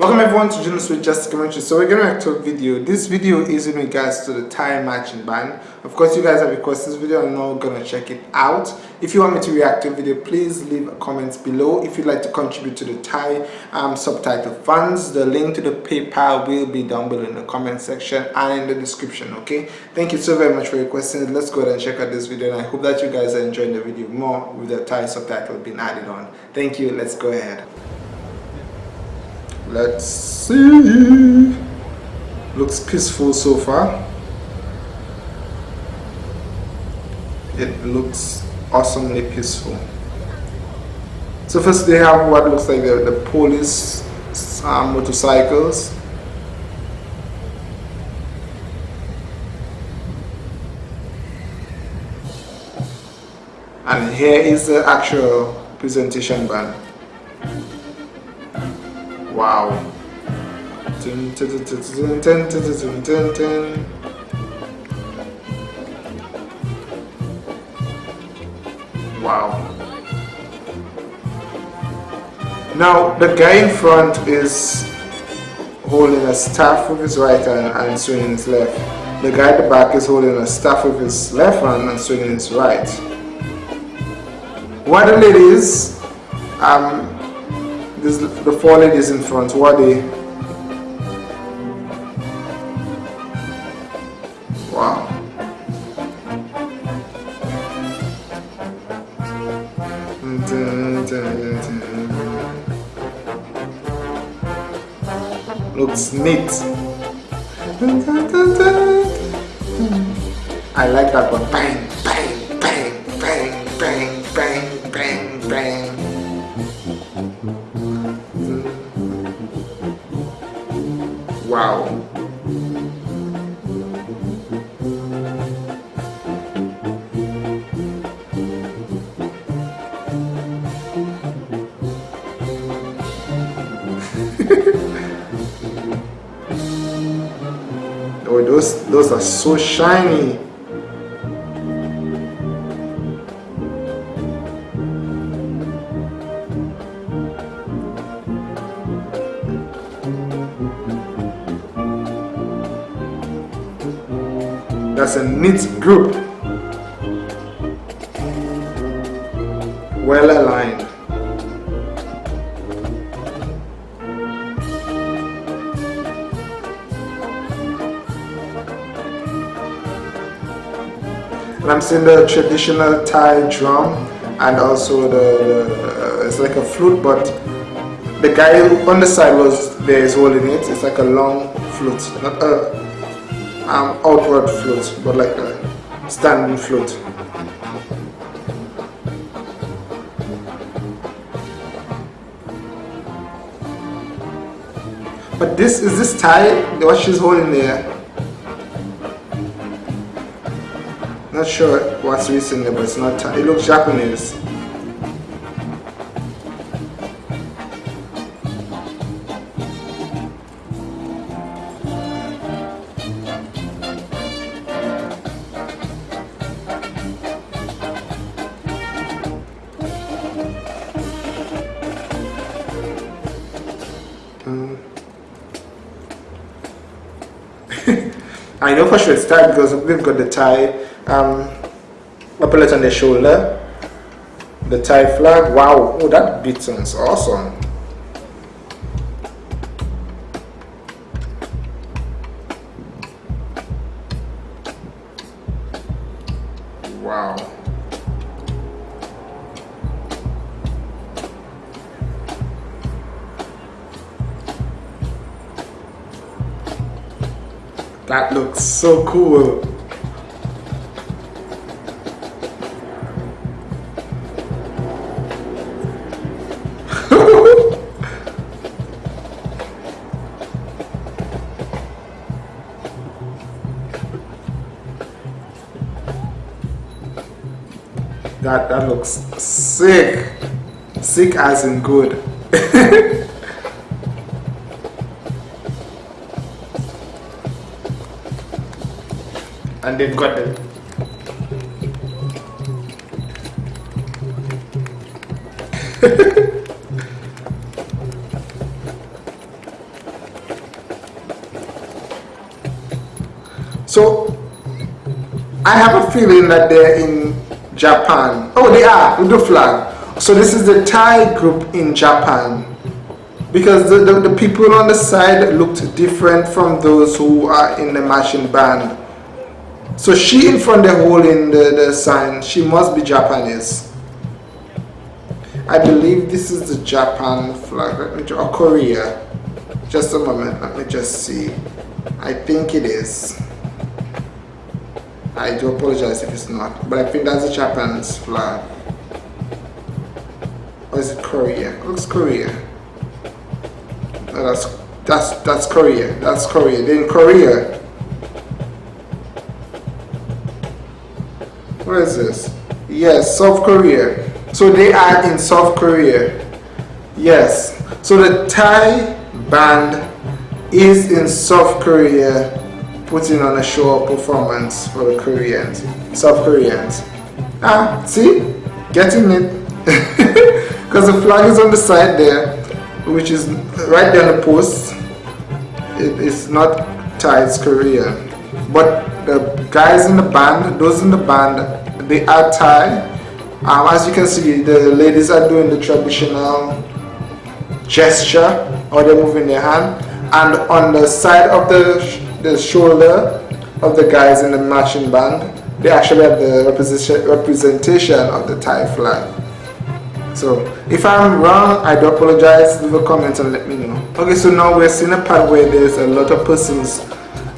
Welcome everyone to Journals with Just Commentary. So we're gonna react to a video. This video is in regards to the Thai matching band. Of course you guys have requested this video I'm not gonna check it out. If you want me to react to the video, please leave a comment below. If you'd like to contribute to the Thai um, subtitle funds, the link to the PayPal will be down below in the comment section and in the description, okay? Thank you so very much for requesting. Let's go ahead and check out this video and I hope that you guys are enjoying the video more with the Thai subtitle being added on. Thank you, let's go ahead let's see. Looks peaceful so far. It looks awesomely peaceful. So first they have what looks like the, the police um, motorcycles. And here is the actual presentation band Wow. Wow. Now the guy in front is holding a staff with his right hand and swinging his left. The guy at the back is holding a staff with his left hand and swinging his right. What the ladies um, this, the four ladies in front, what they? Wow. Looks neat. I like that one. Bang, Wow. oh, those those are so shiny. That's a neat group. Well aligned. And I'm seeing the traditional Thai drum and also the, the uh, it's like a flute but the guy on the side was there is holding it. It's like a long flute, not a um, outward float, but like a standing float. But this is this Thai, what she's holding there. Not sure what's recently, but it's not Thai. It looks Japanese. I know for sure it's tight because we've got the Thai um, epaulet on the shoulder, the Thai flag. Wow, oh that beat sounds awesome. So cool. that that looks sick. Sick as in good. and they've got them. so I have a feeling that they're in Japan. Oh, they are with the flag. So this is the Thai group in Japan because the, the, the people on the side looked different from those who are in the marching band. So she in front of the hole in the, the sign, she must be Japanese. I believe this is the Japan flag, let me or Korea. Just a moment, let me just see. I think it is. I do apologize if it's not, but I think that's the Japan's flag. Or is it Korea? It looks Korea. No, that's that's that's Korea. That's Korea. Then Korea. What is this? Yes, South Korea. So they are in South Korea. Yes. So the Thai band is in South Korea putting on a show performance for the Koreans, South Koreans. Ah, see? Getting it. Because the flag is on the side there, which is right there on the post. It is not Thai, it's. But the guys in the band, those in the band, they are Thai. Um, as you can see, the ladies are doing the traditional gesture or they're moving their hand. And on the side of the the shoulder of the guys in the marching band, they actually have the representation of the Thai flag. So if I'm wrong, I do apologize. Leave a comment and let me know. Okay, so now we're seeing a part where there's a lot of persons.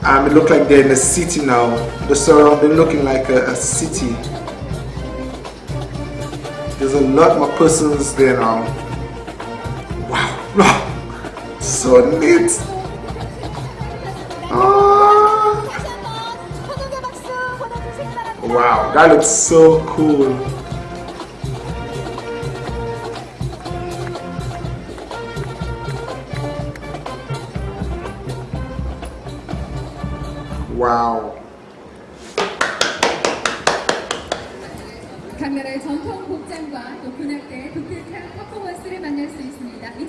Um, it looks like they're in a city now. The surrounding looking like a, a city. There's a lot more persons there now. Wow, so neat. Wow, that looks so cool.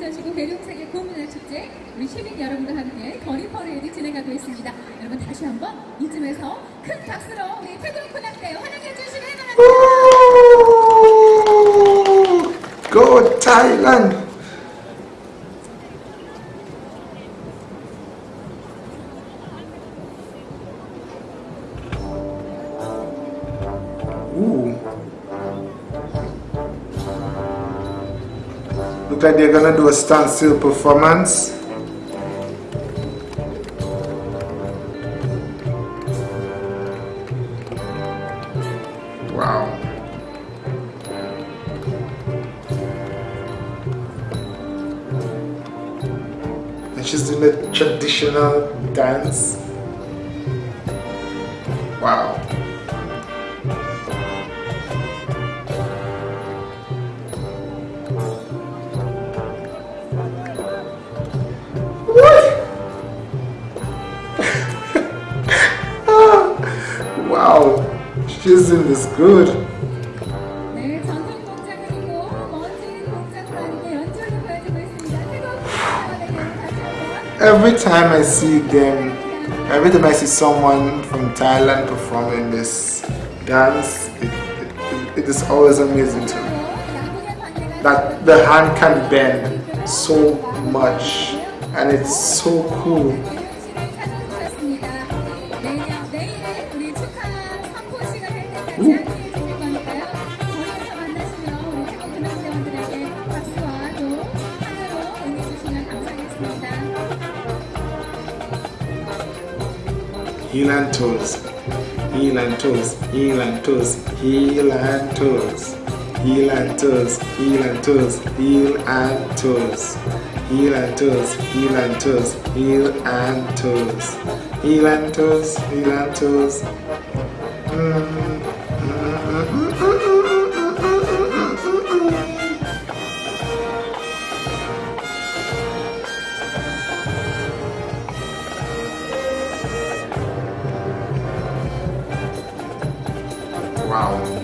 2015 대륙세계 고문화 축제 우리 시민 여러분과 함께 거리 퍼레이드 진행하고 있습니다. 여러분 다시 한번 이쯤에서 큰 박수로 우리 태국 군악대 환영해 주시길 바랍니다. Go Thailand! Look like they're gonna do a standstill performance. Wow. And she's doing a traditional dance. Wow. Isn't this good? Every time I see them, every time I see someone from Thailand performing this dance, it, it, it is always amazing to me. That the hand can bend so much and it's so cool. Heel and toes, heel and toes, heel and toes, heel and toes, heel and toes, heel and toes, heel and toes, heel and toes, heel and toes, heel and toes, heel and toes, heel and toes. Mm. around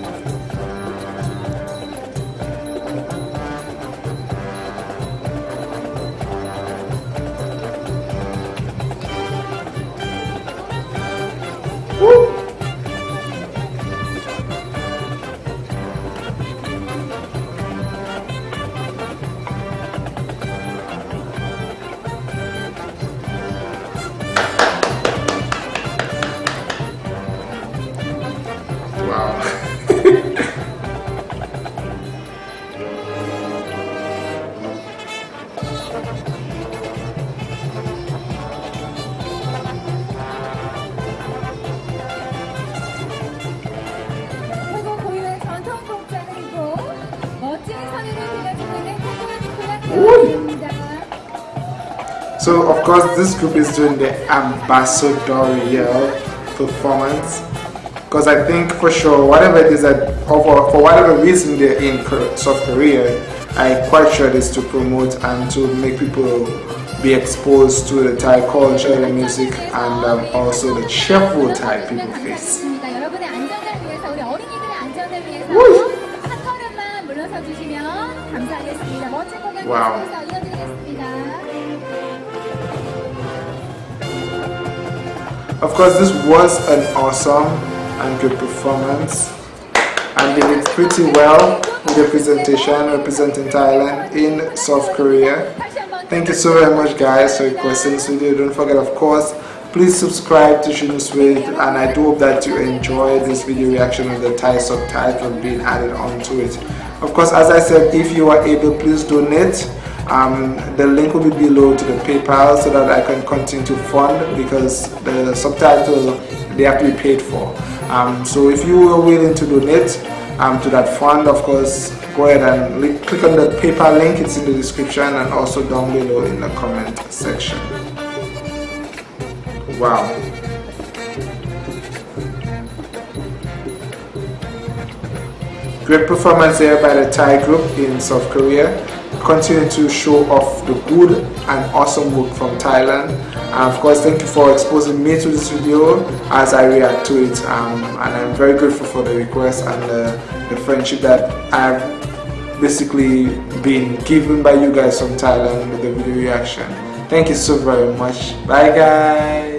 So of course this group is doing the ambassadorial performance because I think for sure whatever it is that for, for whatever reason they're in South Korea I'm quite sure it is to promote and to make people be exposed to the Thai culture, the music and um, also the cheerful Thai people face. Wow. Of course, this was an awesome and good performance and they did pretty well with the presentation representing Thailand in South Korea. Thank you so very much guys for requesting this video. Don't forget of course please subscribe to Shunus With and I do hope that you enjoy this video reaction of the Thai subtitle being added onto it. Of course as I said if you are able please donate um, the link will be below to the PayPal so that I can continue to fund because the subtitle they have to be paid for. Um, so if you are willing to donate um, to that fund, of course, go ahead and click on the PayPal link. It's in the description and also down below in the comment section. Wow. Great performance there by the Thai group in South Korea continue to show off the good and awesome work from Thailand. And of course, thank you for exposing me to this video as I react to it. Um, and I'm very grateful for the request and the friendship that I've basically been given by you guys from Thailand with the video reaction. Thank you so very much. Bye guys.